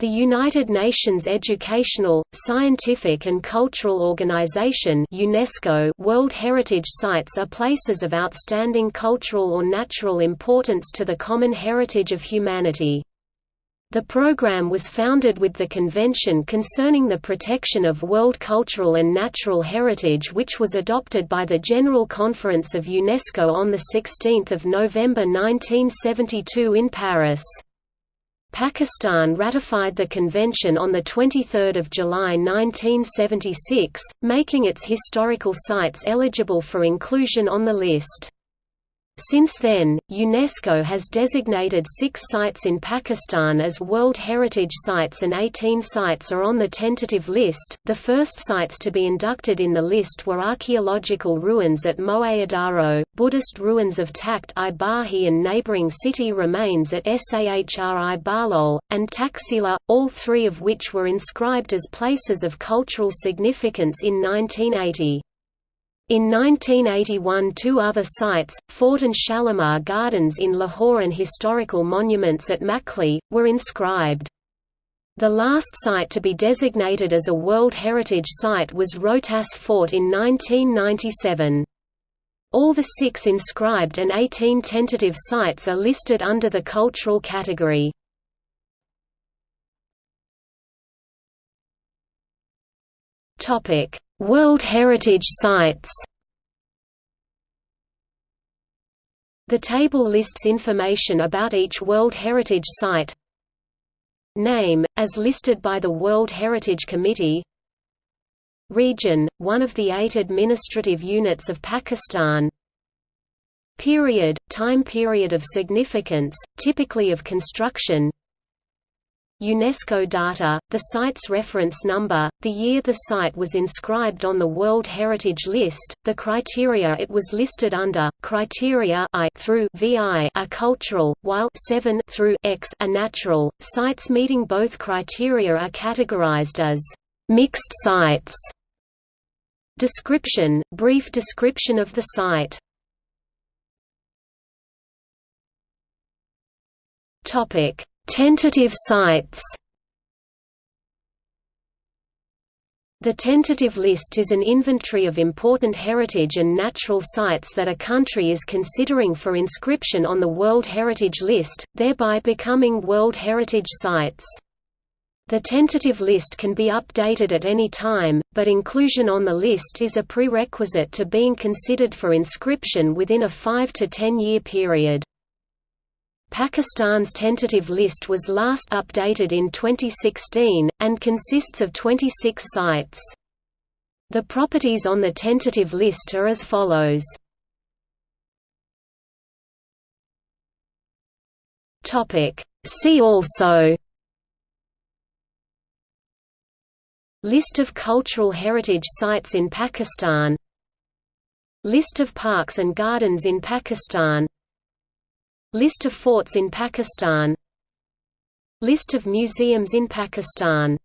The United Nations Educational, Scientific and Cultural Organization UNESCO World Heritage Sites are places of outstanding cultural or natural importance to the common heritage of humanity. The program was founded with the Convention Concerning the Protection of World Cultural and Natural Heritage which was adopted by the General Conference of UNESCO on 16 November 1972 in Paris. Pakistan ratified the convention on 23 July 1976, making its historical sites eligible for inclusion on the list. Since then, UNESCO has designated six sites in Pakistan as World Heritage Sites and 18 sites are on the tentative list. The first sites to be inducted in the list were archaeological ruins at Moenjodaro, Buddhist ruins of Takht i Bahi and neighboring city remains at Sahri Balol, and Taxila, all three of which were inscribed as places of cultural significance in 1980. In 1981 two other sites, Fort and Shalimar Gardens in Lahore and historical monuments at Makli, were inscribed. The last site to be designated as a World Heritage Site was Rohtas Fort in 1997. All the six inscribed and 18 tentative sites are listed under the cultural category. Topic: World Heritage Sites. The table lists information about each World Heritage Site. Name, as listed by the World Heritage Committee. Region, one of the eight administrative units of Pakistan. Period, time period of significance, typically of construction UNESCO data, the site's reference number, the year the site was inscribed on the World Heritage List, the criteria it was listed under, criteria I through VI are cultural, while 7 through X are natural. Sites meeting both criteria are categorized as mixed sites. Description, brief description of the site. Topic Tentative sites The tentative list is an inventory of important heritage and natural sites that a country is considering for inscription on the World Heritage List, thereby becoming World Heritage Sites. The tentative list can be updated at any time, but inclusion on the list is a prerequisite to being considered for inscription within a 5 to 10 year period. Pakistan's tentative list was last updated in 2016, and consists of 26 sites. The properties on the tentative list are as follows. See also List of cultural heritage sites in Pakistan List of parks and gardens in Pakistan List of forts in Pakistan. List of museums in Pakistan